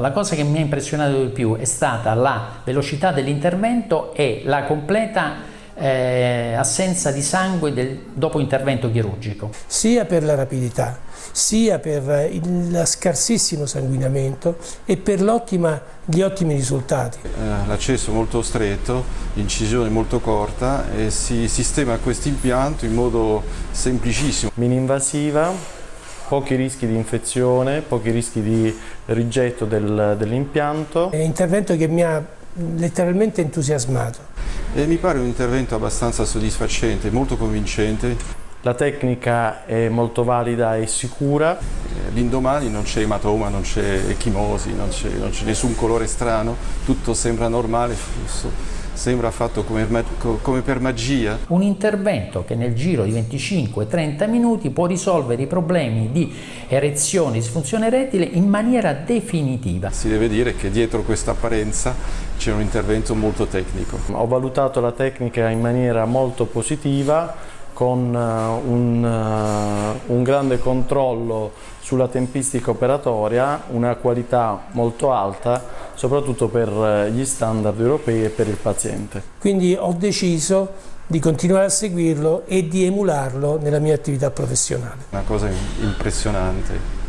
La cosa che mi ha impressionato di più è stata la velocità dell'intervento e la completa eh, assenza di sangue del, dopo intervento chirurgico. Sia per la rapidità, sia per il scarsissimo sanguinamento e per gli ottimi risultati. Eh, l'accesso molto stretto, l'incisione molto corta e si sistema questo impianto in modo semplicissimo. Mininvasiva pochi rischi di infezione, pochi rischi di rigetto del, dell'impianto. È un intervento che mi ha letteralmente entusiasmato. E mi pare un intervento abbastanza soddisfacente, molto convincente. La tecnica è molto valida e sicura. L'indomani non c'è ematoma, non c'è echimosi, non c'è nessun colore strano, tutto sembra normale, sembra fatto come, come, per magia. Un intervento che nel giro di 25-30 minuti può risolvere i problemi di erezione e disfunzione erettile in maniera definitiva. Si deve dire che dietro questa apparenza c'è un intervento molto tecnico. Ho valutato la tecnica in maniera molto positiva con eh, un, eh, un, grande controllo sulla tempistica operatoria, una qualità molto alta, soprattutto per eh, gli standard europei e per il paziente. Quindi ho deciso di continuare a seguirlo e di emularlo nella mia attività professionale. Una cosa impressionante.